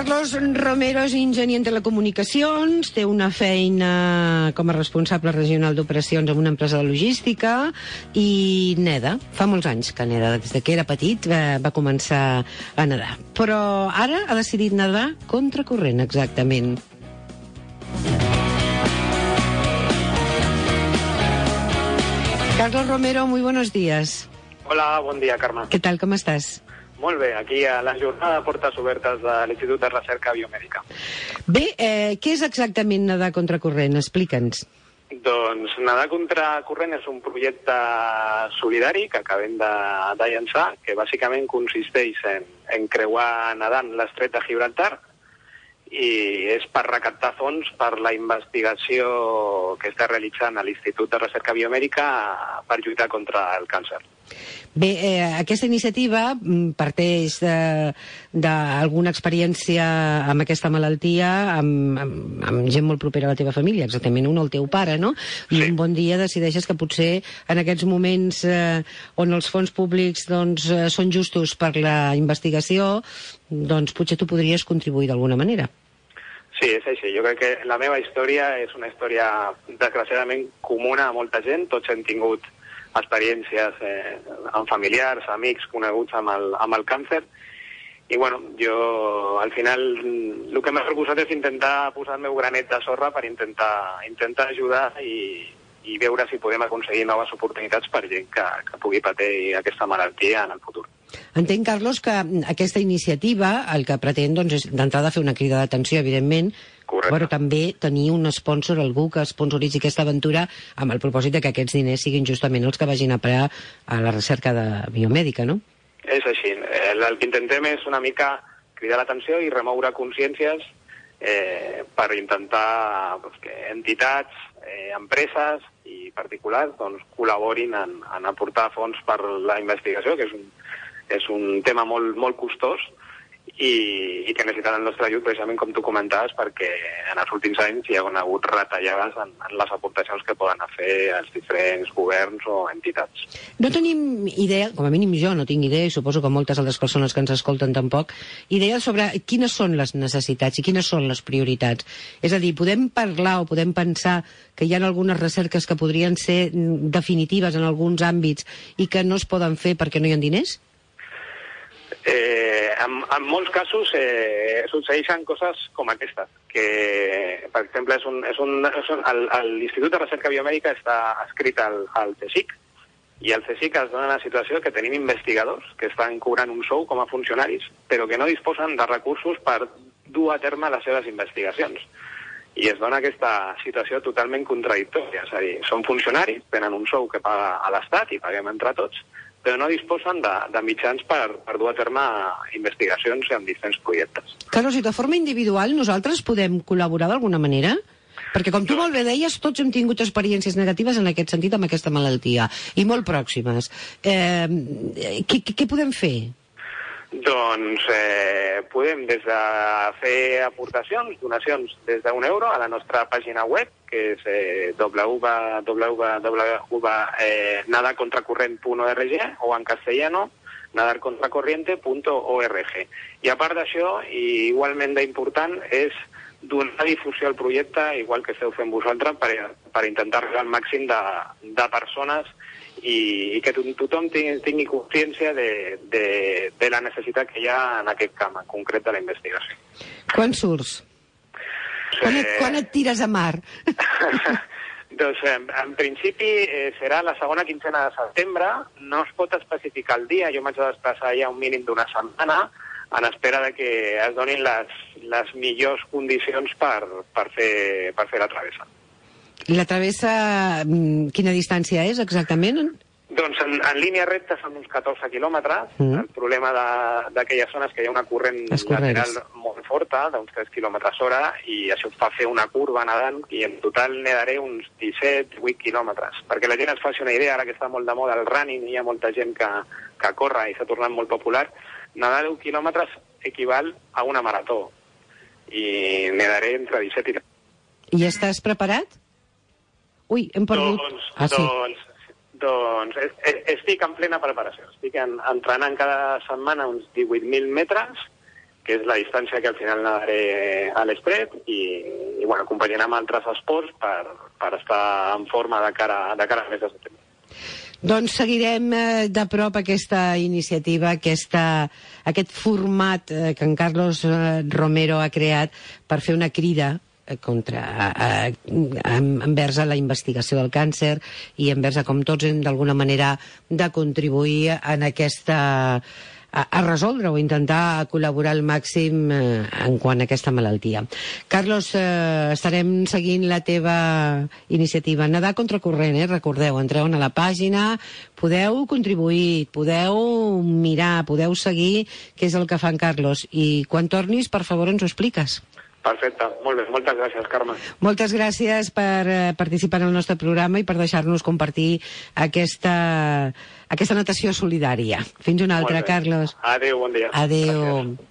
Carlos Romero és enginyer en telecomunicacions, té una feina com a responsable regional d'operacions en una empresa de logística i neda. Fa molts anys que neda, des de que era petit va, va començar a nedar. Però ara ha decidit nedar contracorrent, exactament. Carlos Romero, muy buenos días. Hola, bon dia, Carme. ¿Qué tal? ¿Cómo estás? Molt bé, aquí a la jornada de portes obertes de l'Institut de Recerca Biomèdica. Bé, eh, què és exactament nedar contracorrent? Explica'ns. Doncs Nedar contra corrent és un projecte solidari que acabem de, de llançar, que bàsicament consisteix en, en creuar nedant l'estret de Gibraltar i és per recaptar fons per la investigació que està realitzant a l'Institut de Recerca Biomèdica per lluitar contra el càncer. Bé, eh, aquesta iniciativa mm, parteix d'alguna experiència amb aquesta malaltia, amb, amb, amb gent molt propera a la teva família, exactament un, el teu pare, no? I Sí. un bon dia decideixes que potser en aquests moments eh, on els fons públics doncs, eh, són justos per la investigació, doncs potser tu podries contribuir d'alguna manera. Sí, és així. Jo crec que la meva història és una història desgraciadament comuna a molta gent. Tots hem tingut experiències eh, amb familiars, amics, coneguts amb el, amb el càncer. I bueno, jo al final mm, el que m'he proposat és intentar posar el meu granet de sorra per intentar, intentar ajudar i, i veure si podem aconseguir noves oportunitats per gent que, que pugui patir aquesta malaltia en el futur. Entenc, Carlos, que aquesta iniciativa el que pretén doncs, és d'entrada fer una crida d'atenció, evidentment, Correcte. però també tenir un sponsor, algú que sponsoritzi aquesta aventura amb el propòsit de que aquests diners siguin justament els que vagin a parar a la recerca de biomèdica, no? És així. El, el que intentem és una mica cridar l'atenció i remoure consciències eh, per intentar doncs, que entitats, eh, empreses i particulars doncs, col·laborin en, en aportar fons per la investigació, que és un, és un tema molt, molt costós i, i que necessiten el nostre ajut precisament com tu comentaves perquè en els últims anys hi ha hagut retallades en, en les aportacions que poden fer els diferents governs o entitats. No tenim idea, com a mínim jo no tinc idea, i suposo que moltes altres persones que ens escolten tampoc, idea sobre quines són les necessitats i quines són les prioritats. És a dir, podem parlar o podem pensar que hi ha algunes recerques que podrien ser mm, definitives en alguns àmbits i que no es poden fer perquè no hi ha diners? Eh, en, en molts casos eh, succeeixen coses com aquestes, que, per exemple, és un, és un, és un, l'Institut de Recerca Biomèdica està escrit al, al CSIC, i al CSIC es dona la situació que tenim investigadors que estan cobrant un sou com a funcionaris, però que no disposen de recursos per dur a terme les seves investigacions. I es dona aquesta situació totalment contradictòria, és a dir, són funcionaris, tenen un sou que paga a l'Estat i paguem entre tots, però no disposen de, de mitjans per, per dur a terme investigacions en diferents projectes. Carlos, i de forma individual nosaltres podem col·laborar d'alguna manera? Perquè, com tu molt bé deies, tots hem tingut experiències negatives en aquest sentit amb aquesta malaltia, i molt pròximes. Eh, què, què, podem fer? Doncs eh, podem des de fer aportacions, donacions des d'un euro a la nostra pàgina web, que és eh, www.nadacontracorrent.org o en castellano nadarcontracorriente.org. I a part d'això, igualment d'important, és donar difusió al projecte, igual que esteu fent vosaltres, per, per intentar arribar al màxim de, de persones i, i que to- tothom tingui, tingui consciència de, de, de la necessitat que hi ha en aquest camp, en concret de la investigació. Quan surts? Quan et, quan et tires a mar? doncs, en, en principi, eh, serà la segona quinzena de setembre. No es pot especificar el dia. Jo m'haig de desplaçar ja un mínim d'una setmana en espera de que es donin les, les millors condicions per, per, fer, per fer la travessa. La travessa, mm, quina distància és exactament? Doncs en, en línia recta són uns 14 quilòmetres. Mm. El problema de- d'aquella zona és que hi ha una corrent lateral molt forta, d'uns 3 quilòmetres hora, i això fa fer una curva nedant, i en total nedaré uns 17-18 quilòmetres. Perquè la gent es faci una idea, ara que està molt de moda el running, hi ha molta gent que, que corre i s'ha tornat molt popular, nedar 10 quilòmetres equival a una marató. I nedaré entre 17 i I estàs preparat? Ui, hem perdut... Doncs, ah, sí. doncs, doncs es- es- estic en plena preparació. Estic en, entrenant cada setmana uns 18.000 metres que és la distància que al final nadaré a l'Espret i, i bueno, acompanyant amb altres esports per, per estar en forma de cara, de cara al mes de setembre. Doncs seguirem eh, de prop aquesta iniciativa, aquesta, aquest format eh, que en Carlos eh, Romero ha creat per fer una crida contra, eh, envers a la investigació del càncer i envers a com tots hem d'alguna manera de contribuir en aquesta a, a resoldre o intentar col·laborar al màxim eh, en quant a aquesta malaltia. Carlos, eh, estarem seguint la teva iniciativa. Nedar contra corrent, eh? recordeu, entreu a la pàgina, podeu contribuir, podeu mirar, podeu seguir què és el que fa en Carlos. I quan tornis, per favor, ens ho expliques. Perfecte, molt bé. Moltes gràcies, Carme. Moltes gràcies per eh, participar en el nostre programa i per deixar-nos compartir aquesta, aquesta natació solidària. Fins una altra, Carlos. Adéu, bon dia. Adéu. Gràcies.